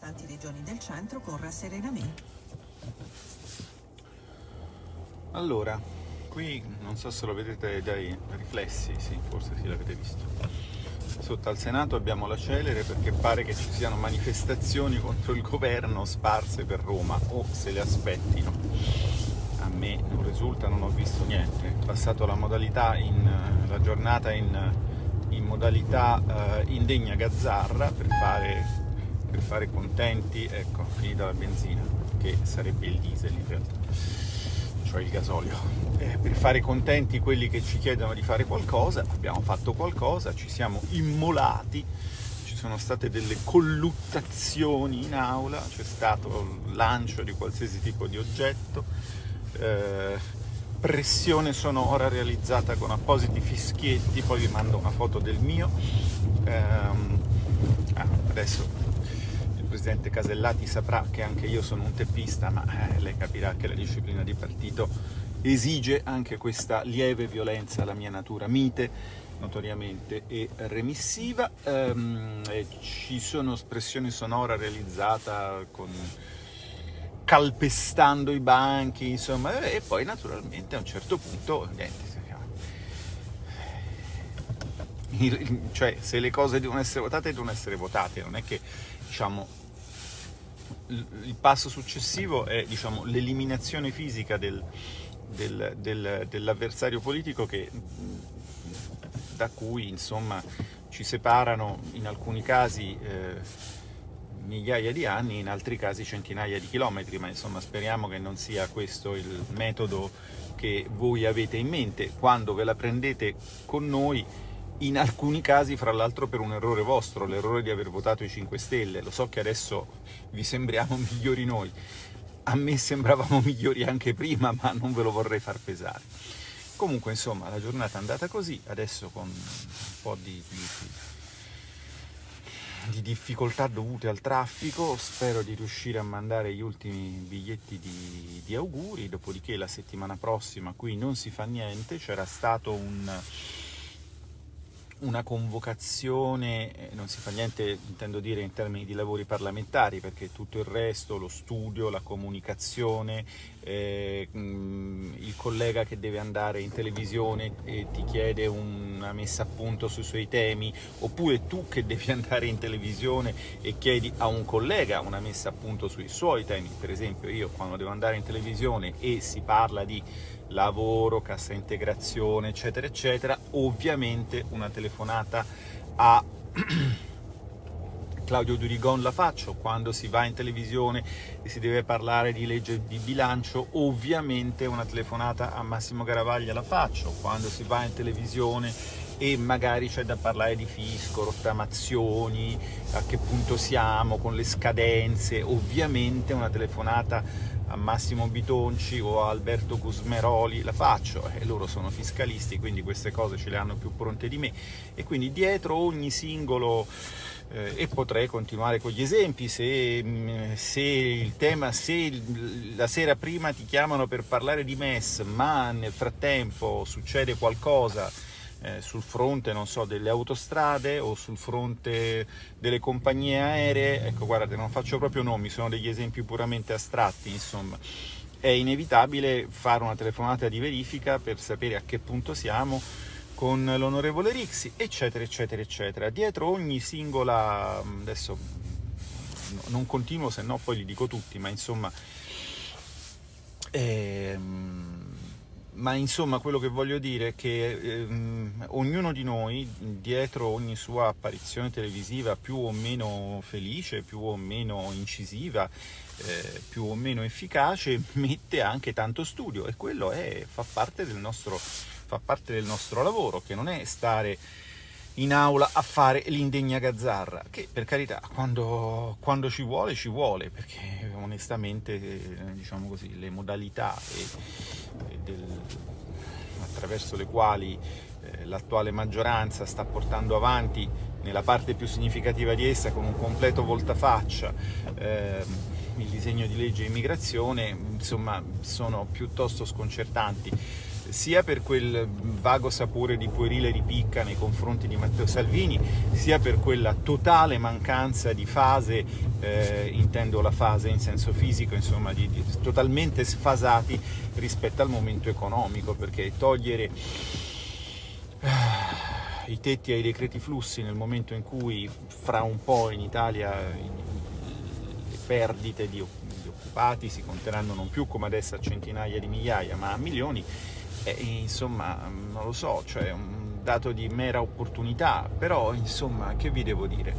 Tanti regioni del centro con rasserenamento. Allora, qui non so se lo vedete dai riflessi, sì, forse sì l'avete visto. Sotto al Senato abbiamo la celere perché pare che ci siano manifestazioni contro il governo sparse per Roma o se le aspettino. A me non risulta, non ho visto niente. È passato la, modalità in, la giornata in, in modalità uh, indegna gazzarra per fare per fare contenti, ecco, finita la benzina, che sarebbe il diesel in realtà, cioè il gasolio. Eh, per fare contenti quelli che ci chiedono di fare qualcosa, abbiamo fatto qualcosa, ci siamo immolati, ci sono state delle colluttazioni in aula, c'è stato il lancio di qualsiasi tipo di oggetto, eh, pressione sonora realizzata con appositi fischietti, poi vi mando una foto del mio. Eh, ah, adesso Presidente Casellati saprà che anche io sono un teppista, ma eh, lei capirà che la disciplina di partito esige anche questa lieve violenza alla mia natura mite, notoriamente e remissiva. Ehm, e ci sono espressioni sonora realizzata con calpestando i banchi, insomma, e poi naturalmente a un certo punto, niente, cioè se le cose devono essere votate devono essere votate, non è che diciamo il passo successivo è diciamo, l'eliminazione fisica del, del, del, dell'avversario politico che, da cui insomma, ci separano in alcuni casi eh, migliaia di anni, in altri casi centinaia di chilometri, ma insomma speriamo che non sia questo il metodo che voi avete in mente. Quando ve la prendete con noi in alcuni casi fra l'altro per un errore vostro, l'errore di aver votato i 5 Stelle. Lo so che adesso vi sembriamo migliori noi, a me sembravamo migliori anche prima, ma non ve lo vorrei far pesare. Comunque, insomma, la giornata è andata così, adesso con un po' di, di, di difficoltà dovute al traffico, spero di riuscire a mandare gli ultimi biglietti di, di auguri, dopodiché la settimana prossima qui non si fa niente, c'era stato un una convocazione, eh, non si fa niente intendo dire in termini di lavori parlamentari perché tutto il resto, lo studio, la comunicazione, eh, collega che deve andare in televisione e ti chiede una messa a punto sui suoi temi oppure tu che devi andare in televisione e chiedi a un collega una messa a punto sui suoi temi, per esempio io quando devo andare in televisione e si parla di lavoro, cassa integrazione, eccetera, eccetera, ovviamente una telefonata a Claudio Durigon la faccio, quando si va in televisione e si deve parlare di legge di bilancio, ovviamente una telefonata a Massimo Garavaglia la faccio, quando si va in televisione e magari c'è da parlare di fisco, rottamazioni, a che punto siamo con le scadenze, ovviamente una telefonata a Massimo Bitonci o a Alberto Gusmeroli la faccio e loro sono fiscalisti quindi queste cose ce le hanno più pronte di me. E quindi dietro ogni singolo eh, e potrei continuare con gli esempi se, mm, se, il tema se la sera prima ti chiamano per parlare di MES ma nel frattempo succede qualcosa eh, sul fronte, so, delle autostrade o sul fronte delle compagnie aeree, ecco guardate, non faccio proprio nomi, sono degli esempi puramente astratti, insomma, è inevitabile fare una telefonata di verifica per sapere a che punto siamo con l'onorevole Rixi, eccetera, eccetera, eccetera. Dietro ogni singola, adesso non continuo, se no poi li dico tutti, ma insomma... Ehm, ma insomma quello che voglio dire è che ehm, ognuno di noi, dietro ogni sua apparizione televisiva più o meno felice, più o meno incisiva, eh, più o meno efficace, mette anche tanto studio e quello è, fa, parte nostro, fa parte del nostro lavoro, che non è stare in aula a fare l'indegna gazzarra, che per carità quando, quando, ci vuole ci vuole, perché onestamente diciamo così, le modalità e, e del, attraverso le quali eh, l'attuale maggioranza sta portando avanti nella parte più significativa di essa con un completo voltafaccia eh, il disegno di legge immigrazione, insomma sono piuttosto sconcertanti sia per quel vago sapore di puerile ripicca nei confronti di Matteo Salvini, sia per quella totale mancanza di fase, eh, intendo la fase in senso fisico, insomma, di, di, totalmente sfasati rispetto al momento economico, perché togliere i tetti ai decreti flussi nel momento in cui fra un po' in Italia le perdite di, di occupati si conteranno non più come adesso a centinaia di migliaia ma a milioni, eh, insomma non lo so, cioè un dato di mera opportunità, però insomma che vi devo dire?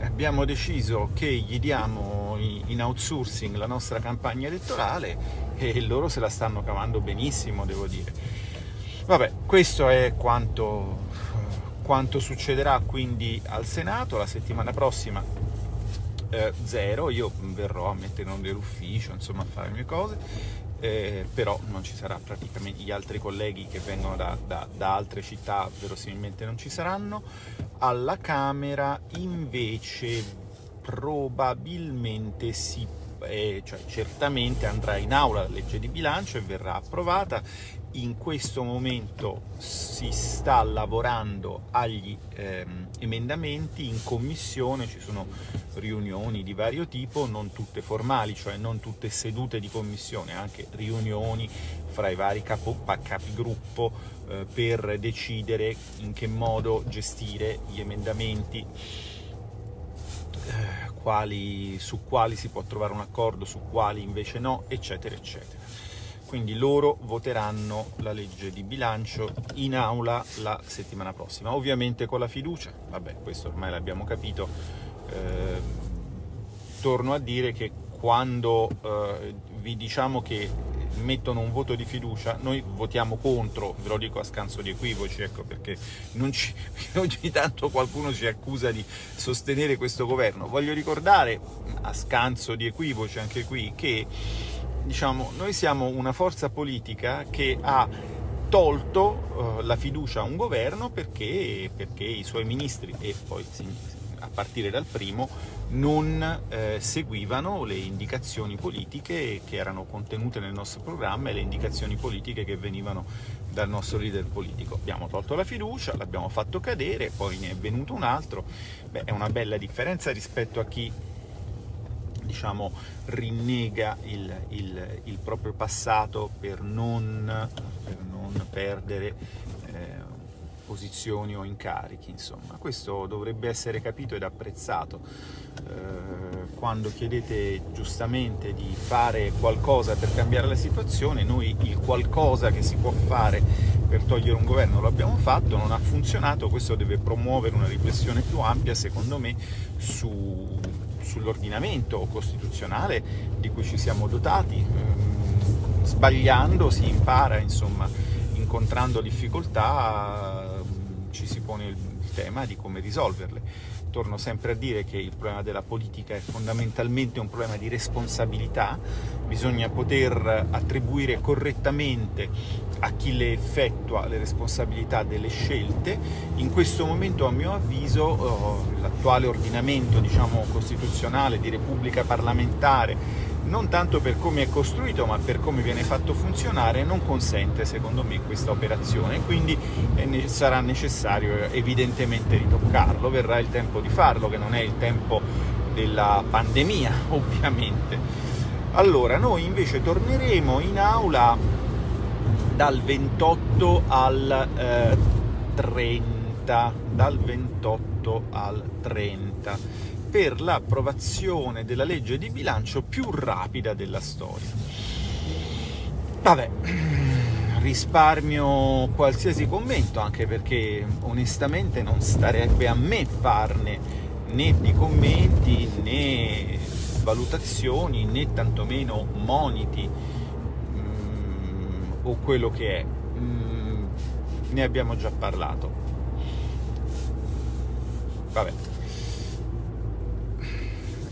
Abbiamo deciso che gli diamo in outsourcing la nostra campagna elettorale e loro se la stanno cavando benissimo, devo dire. Vabbè, questo è quanto quanto succederà quindi al Senato la settimana prossima eh, zero, io verrò a mettere in onda l'ufficio, insomma a fare le mie cose, eh, però non ci sarà praticamente gli altri colleghi che vengono da, da, da, altre città verosimilmente non ci saranno. Alla Camera invece probabilmente si eh, cioè certamente andrà in aula la legge di bilancio e verrà approvata in questo momento si sta lavorando agli ehm, emendamenti, in commissione ci sono riunioni di vario tipo, non tutte formali, cioè non tutte sedute di commissione, anche riunioni fra i vari capo, capigruppo eh, per decidere in che modo gestire gli emendamenti, eh, quali, su quali si può trovare un accordo, su quali invece no, eccetera, eccetera quindi loro voteranno la legge di bilancio in aula la settimana prossima, ovviamente con la fiducia, vabbè questo ormai l'abbiamo capito, eh, torno a dire che quando eh, vi diciamo che mettono un voto di fiducia, noi votiamo contro, ve lo dico a scanso di equivoci, ecco, perché ci, ogni tanto qualcuno ci accusa di sostenere questo governo. Voglio ricordare, a scanso di equivoci anche qui, che diciamo, noi siamo una forza politica che ha tolto uh, la fiducia a un governo perché, perché, i suoi ministri, e poi a partire dal primo, non eh, seguivano le indicazioni politiche che erano contenute nel nostro programma e le indicazioni politiche che venivano dal nostro leader politico. Abbiamo tolto la fiducia, l'abbiamo fatto cadere, poi ne è venuto un altro. Beh, è una bella differenza rispetto a chi diciamo, rinnega il, il, il, proprio passato per non, per non perdere eh, posizioni o incarichi. Insomma. Questo dovrebbe essere capito ed apprezzato. Eh, quando chiedete giustamente di fare qualcosa per cambiare la situazione, noi il qualcosa che si può fare per togliere un governo lo abbiamo fatto, non ha funzionato, questo deve promuovere una riflessione più ampia, secondo me, su sull'ordinamento costituzionale di cui ci siamo dotati. Ehm, sbagliando si impara, insomma, incontrando difficoltà ci si pone il tema di come risolverle. Torno sempre a dire che il problema della politica è fondamentalmente un problema di responsabilità, bisogna poter attribuire correttamente a chi le effettua le responsabilità delle scelte. In questo momento, a mio avviso, oh, l'attuale ordinamento diciamo, costituzionale di repubblica parlamentare non tanto per come è costruito ma per come viene fatto funzionare non consente secondo me questa operazione. Quindi sarà necessario evidentemente ritoccarlo. Verrà il tempo di farlo che non è il tempo della pandemia ovviamente. Allora noi invece torneremo in aula dal 28 al eh, 30 dal 28 al 30 per l'approvazione della legge di bilancio più rapida della storia. Vabbè, risparmio qualsiasi commento, anche perché onestamente non starebbe a me farne né di commenti né valutazioni né tantomeno moniti o quello che è. Mm, ne abbiamo già parlato. Vabbè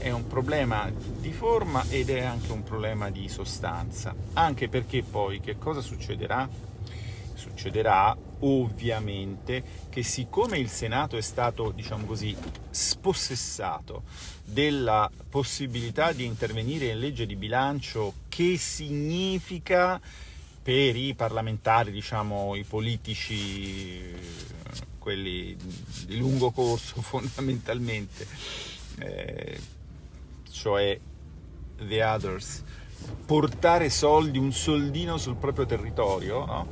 è un problema di forma ed è anche un problema di sostanza, anche perché poi che cosa succederà? Succederà ovviamente che siccome il Senato è stato, diciamo così, spossessato della possibilità di intervenire in legge di bilancio, che significa per i parlamentari, diciamo i politici, quelli di lungo corso fondamentalmente, eh, cioè the others, portare soldi, un soldino sul proprio territorio, no?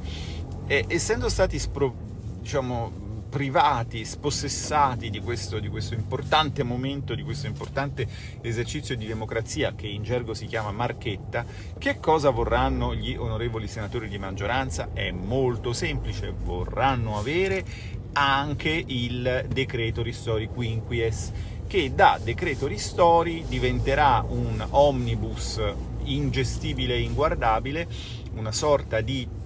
e, essendo stati spro, diciamo, privati, spossessati di questo, di questo, importante momento, di questo importante esercizio di democrazia che in gergo si chiama marchetta, che cosa vorranno gli onorevoli senatori di maggioranza? È molto semplice, vorranno avere anche il decreto ristori quinquies, che da decreto ristori diventerà un omnibus ingestibile e inguardabile, una sorta di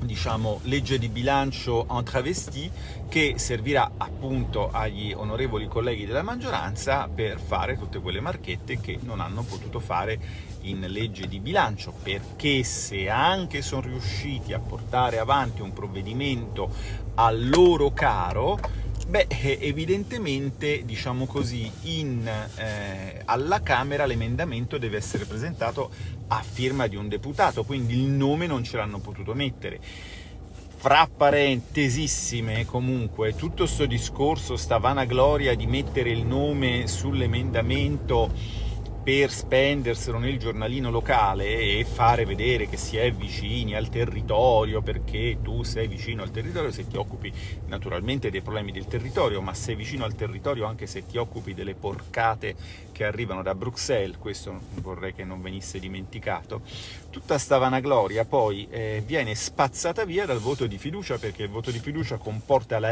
diciamo, legge di bilancio en travesti che servirà appunto agli onorevoli colleghi della maggioranza per fare tutte quelle marchette che non hanno potuto fare in legge di bilancio, perché se anche sono riusciti a portare avanti un provvedimento a loro caro, Beh, evidentemente, diciamo così, in, eh, alla Camera l'emendamento deve essere presentato a firma di un deputato, quindi il nome non ce l'hanno potuto mettere. Fra parentesissime, comunque, tutto questo discorso, sta vanagloria di mettere il nome sull'emendamento per spenderselo nel giornalino locale e fare vedere che si è vicini al territorio, perché tu sei vicino al territorio se ti occupi naturalmente dei problemi del territorio, ma sei vicino al territorio anche se ti occupi delle porcate che arrivano da Bruxelles, questo vorrei che non venisse dimenticato, tutta sta vanagloria poi eh, viene spazzata via dal voto di fiducia, perché il voto di fiducia comporta la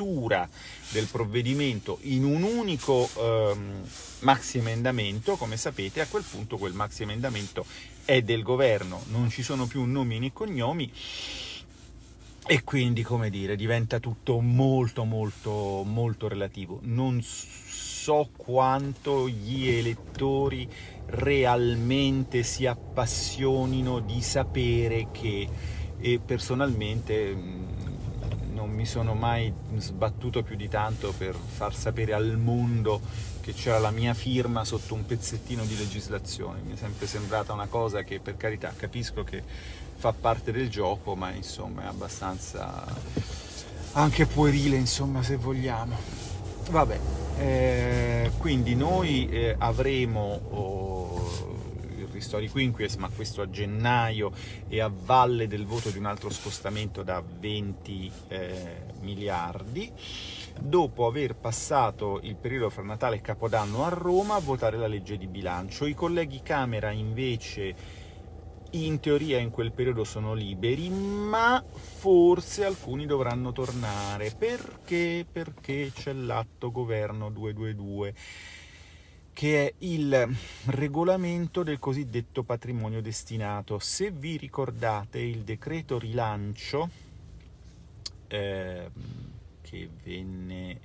riscrittura del provvedimento in un unico ehm, maxi emendamento, come sapete, a quel punto quel maxi emendamento è del governo, non ci sono più nomi né cognomi, e quindi, come dire, diventa tutto molto molto molto relativo. Non so quanto gli elettori realmente si appassionino di sapere che e personalmente non mi sono mai sbattuto più di tanto per far sapere al mondo che c'era la mia firma sotto un pezzettino di legislazione. Mi è sempre sembrata una cosa che, per carità, capisco che fa parte del gioco, ma insomma è abbastanza anche puerile, insomma, se vogliamo. Vabbè, eh, quindi noi eh, avremo... Oh, ristori quinquies, ma questo a gennaio e a valle del voto di un altro scostamento da 20 eh, miliardi, dopo aver passato il periodo fra Natale e Capodanno a Roma a votare la legge di bilancio. I colleghi Camera invece in teoria in quel periodo sono liberi, ma forse alcuni dovranno tornare. Perché? Perché c'è l'atto governo 222 che è il regolamento del cosiddetto patrimonio destinato. Se vi ricordate il decreto rilancio eh, che venne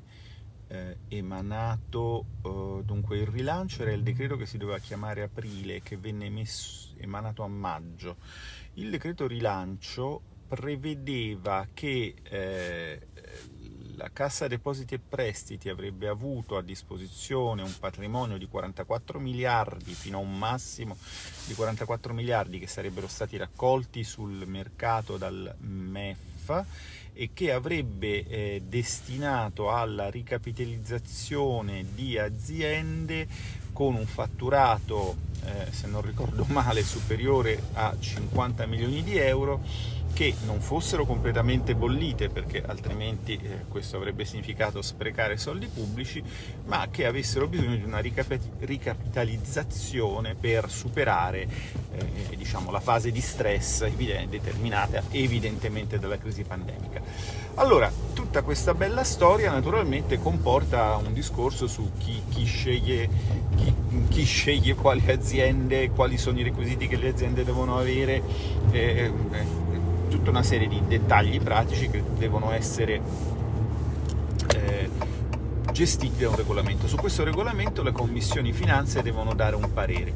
eh, emanato, eh, dunque il rilancio era il decreto che si doveva chiamare aprile, che venne emesso, emanato a maggio. Il decreto rilancio prevedeva che eh, la Cassa Depositi e Prestiti avrebbe avuto a disposizione un patrimonio di 44 miliardi fino a un massimo di 44 miliardi che sarebbero stati raccolti sul mercato dal MEF e che avrebbe eh, destinato alla ricapitalizzazione di aziende con un fatturato, eh, se non ricordo male, superiore a 50 milioni di euro che non fossero completamente bollite, perché altrimenti eh, questo avrebbe significato sprecare soldi pubblici, ma che avessero bisogno di una ricapitalizzazione per superare eh, diciamo, la fase di stress determinata evidentemente dalla crisi pandemica. Allora, tutta questa bella storia naturalmente comporta un discorso su chi, chi, sceglie, chi, chi sceglie, quali aziende, quali sono i requisiti che le aziende devono avere, eh, eh tutta una serie di dettagli pratici che devono essere eh, gestiti da un regolamento. Su questo regolamento le commissioni finanze devono dare un parere.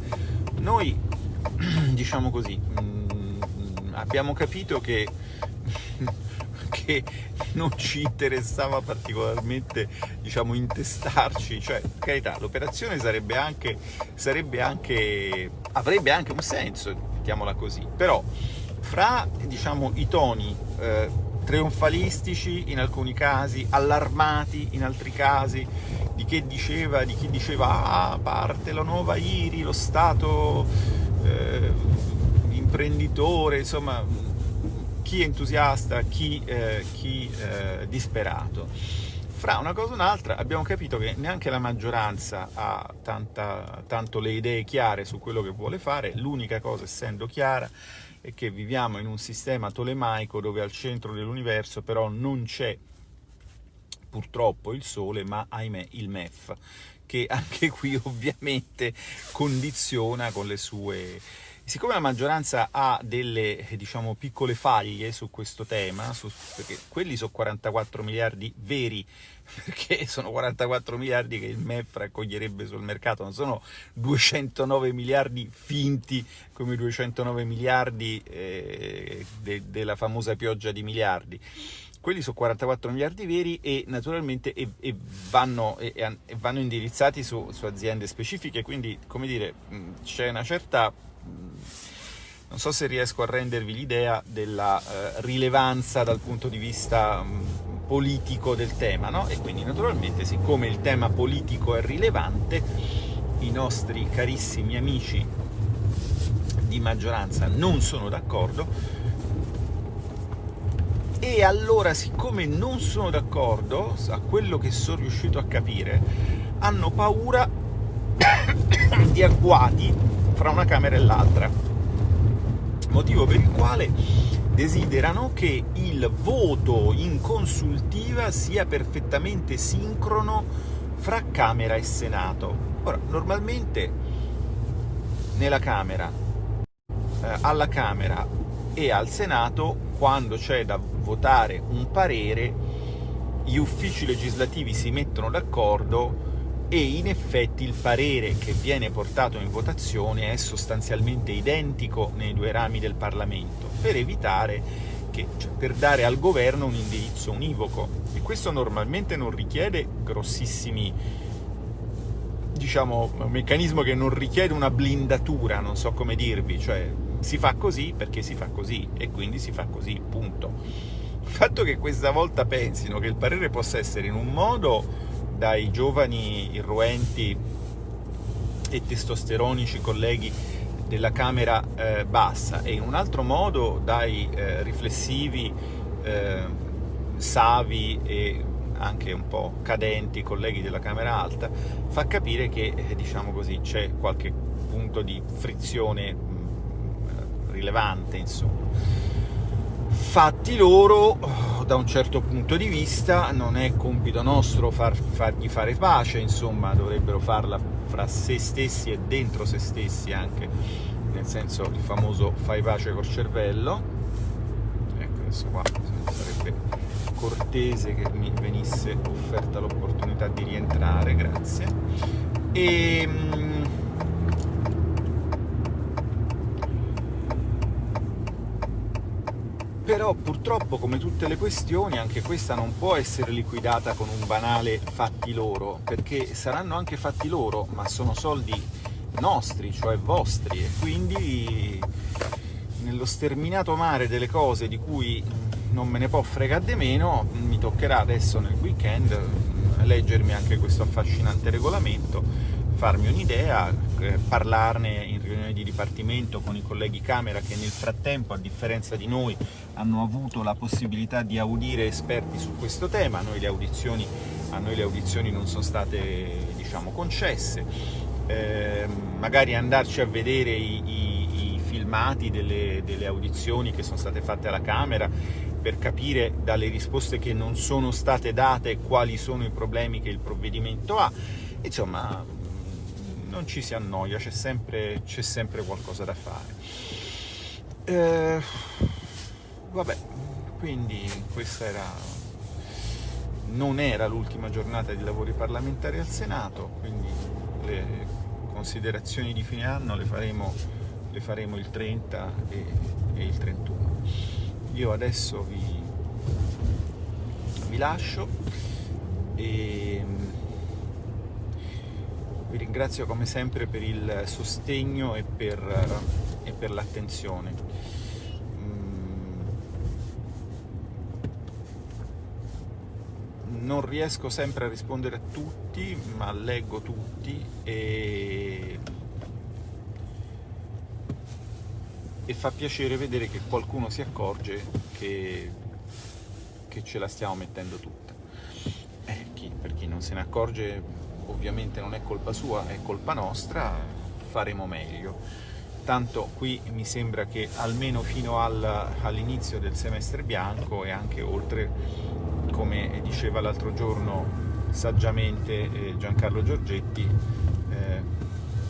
Noi, diciamo così, mm, abbiamo capito che, che non ci interessava particolarmente diciamo, intestarci, cioè, per carità, l'operazione sarebbe anche, sarebbe anche, avrebbe anche un senso, mettiamola così, però fra diciamo, i toni eh, trionfalistici in alcuni casi, allarmati in altri casi, di diceva, di chi diceva ah, parte la nuova IRI, lo Stato eh, imprenditore, insomma chi entusiasta, chi, eh, chi eh, disperato. Fra una cosa e un'altra abbiamo capito che neanche la maggioranza ha tanta, tanto le idee chiare su quello che vuole fare, l'unica cosa essendo chiara è che viviamo in un sistema tolemaico dove al centro dell'universo però non c'è purtroppo il Sole, ma ahimè il MEF, che anche qui ovviamente condiziona con le sue Siccome la maggioranza ha delle, diciamo, piccole faglie su questo tema, su, perché quelli sono 44 miliardi veri, perché sono 44 miliardi che il MEF raccoglierebbe sul mercato, non sono 209 miliardi finti come i 209 miliardi eh, de, della famosa pioggia di miliardi. Quelli sono 44 miliardi veri e naturalmente e, e vanno, e vanno, indirizzati su, su, aziende specifiche, quindi come dire c'è una certa non so se riesco a rendervi l'idea della eh, rilevanza dal punto di vista mh, politico del tema, no? E quindi naturalmente, siccome il tema politico è rilevante, i nostri carissimi amici di maggioranza non sono d'accordo, e allora, siccome non sono d'accordo, a quello che sono riuscito a capire, hanno paura di agguati fra una Camera e l'altra, motivo per il quale desiderano che il voto in consultiva sia perfettamente sincrono fra Camera e Senato. Ora, normalmente nella Camera, eh, alla Camera e al Senato, quando c'è da votare un parere, gli uffici legislativi si mettono d'accordo e in effetti il parere che viene portato in votazione è sostanzialmente identico nei due rami del Parlamento, per evitare che, cioè, per dare al governo un indirizzo univoco. E questo normalmente non richiede grossissimi diciamo, un meccanismo che non richiede una blindatura, non so come dirvi, cioè si fa così perché si fa così e quindi si fa così, punto. Il fatto che questa volta pensino che il parere possa essere in un modo dai giovani irruenti e testosteronici colleghi della Camera eh, bassa. E in un altro modo dai eh, riflessivi, eh, savi e anche un po' cadenti colleghi della Camera alta, fa capire che eh, diciamo così, c'è qualche punto di frizione mh, mm, rilevante, insomma. Fatti loro, da un certo punto di vista, non è compito nostro far, fargli fare pace, insomma, dovrebbero farla fra se stessi e dentro se stessi anche, nel senso il famoso fai pace col cervello. Ecco, adesso qua sarebbe cortese che mi venisse offerta l'opportunità di rientrare, grazie. E ehm, però purtroppo come tutte le questioni anche questa non può essere liquidata con un banale fatti loro, perché saranno anche fatti loro, ma sono soldi nostri, cioè vostri, e quindi nello sterminato mare delle cose di cui non me ne può fregare di meno, mi toccherà adesso nel weekend leggermi anche questo affascinante regolamento, farmi un'idea, eh, parlarne in di dipartimento con i colleghi Camera che nel frattempo, a differenza di noi, hanno avuto la possibilità di audire esperti su questo tema, a noi le audizioni, noi le audizioni non sono state diciamo, concesse, eh, magari andarci a vedere i, i, i filmati delle, delle audizioni che sono state fatte alla Camera per capire dalle risposte che non sono state date quali sono i problemi che il provvedimento ha, insomma non ci si annoia, c'è sempre, sempre, qualcosa da fare. Eh, vabbè, quindi questa era, non era l'ultima giornata di lavori parlamentari al Senato, quindi le considerazioni di fine anno le faremo, le faremo il 30 e, e, il 31. Io adesso vi, vi lascio e vi ringrazio come sempre per il sostegno e per, e per l'attenzione. Mm. Non riesco sempre a rispondere a tutti, ma leggo tutti e e fa piacere vedere che qualcuno si accorge che, che ce la stiamo mettendo tutta. Eh, chi, per chi non se ne accorge ovviamente non è colpa sua, è colpa nostra, faremo meglio tanto qui mi sembra che almeno fino al, all'inizio del semestre bianco e anche oltre, come diceva l'altro giorno saggiamente eh, Giancarlo Giorgetti, eh,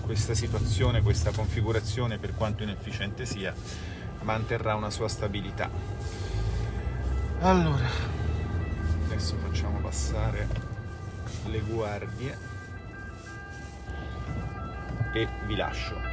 questa situazione, questa configurazione, per quanto inefficiente sia, manterrà una sua stabilità. Allora, adesso facciamo passare le guardie e vi lascio.